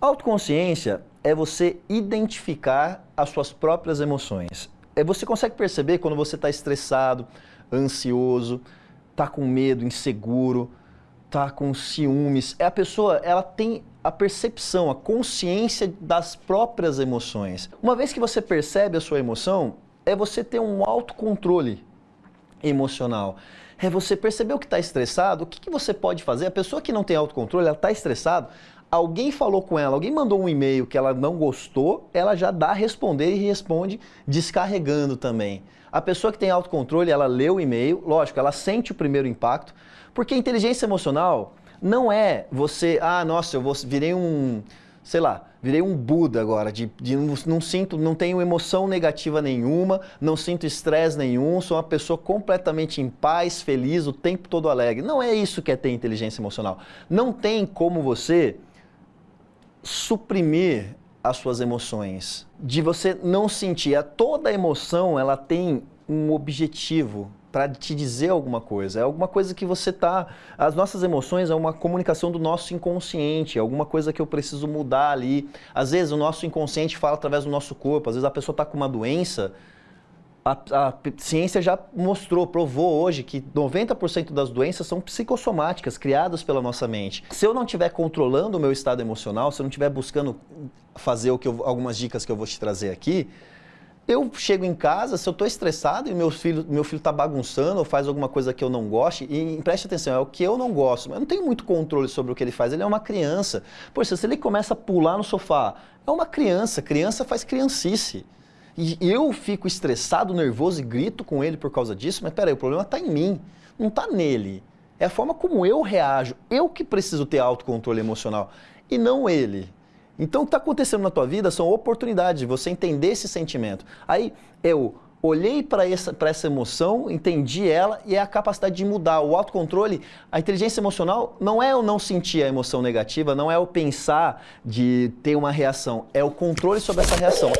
Autoconsciência é você identificar as suas próprias emoções. É você consegue perceber quando você está estressado, ansioso, está com medo, inseguro, está com ciúmes. É a pessoa, ela tem a percepção, a consciência das próprias emoções. Uma vez que você percebe a sua emoção, é você ter um autocontrole emocional. É você perceber o que está estressado, o que, que você pode fazer. A pessoa que não tem autocontrole, ela está estressada, alguém falou com ela, alguém mandou um e-mail que ela não gostou, ela já dá a responder e responde descarregando também. A pessoa que tem autocontrole, ela lê o e-mail, lógico, ela sente o primeiro impacto, porque inteligência emocional não é você, ah, nossa, eu vou, virei um, sei lá, virei um Buda agora, de, de não, não, sinto, não tenho emoção negativa nenhuma, não sinto estresse nenhum, sou uma pessoa completamente em paz, feliz, o tempo todo alegre. Não é isso que é ter inteligência emocional. Não tem como você suprimir as suas emoções, de você não sentir. Toda emoção ela tem um objetivo para te dizer alguma coisa. É alguma coisa que você tá. As nossas emoções é uma comunicação do nosso inconsciente, é alguma coisa que eu preciso mudar ali. Às vezes o nosso inconsciente fala através do nosso corpo, às vezes a pessoa está com uma doença a, a, ciência já mostrou, provou hoje que 90% das doenças são psicossomáticas, criadas pela nossa mente. Se eu não estiver controlando o meu estado emocional, se eu não estiver buscando fazer o que eu, algumas dicas que eu vou te trazer aqui, eu chego em casa, se eu estou estressado e meu filho meu filho está bagunçando ou faz alguma coisa que eu não goste, e preste atenção, é o que eu não gosto, eu não tenho muito controle sobre o que ele faz, ele é uma criança. Poxa, se ele começa a pular no sofá, é uma criança, criança faz criancice. E eu fico estressado, nervoso e grito com ele por causa disso, mas peraí, o problema está em mim, não está nele. É a forma como eu reajo, eu que preciso ter autocontrole emocional e não ele. Então o que está acontecendo na tua vida são oportunidades de você entender esse sentimento. Aí eu olhei para essa, essa emoção, entendi ela e é a capacidade de mudar. O autocontrole, a inteligência emocional não é eu não sentir a emoção negativa, não é eu pensar de ter uma reação, é o controle sobre essa reação.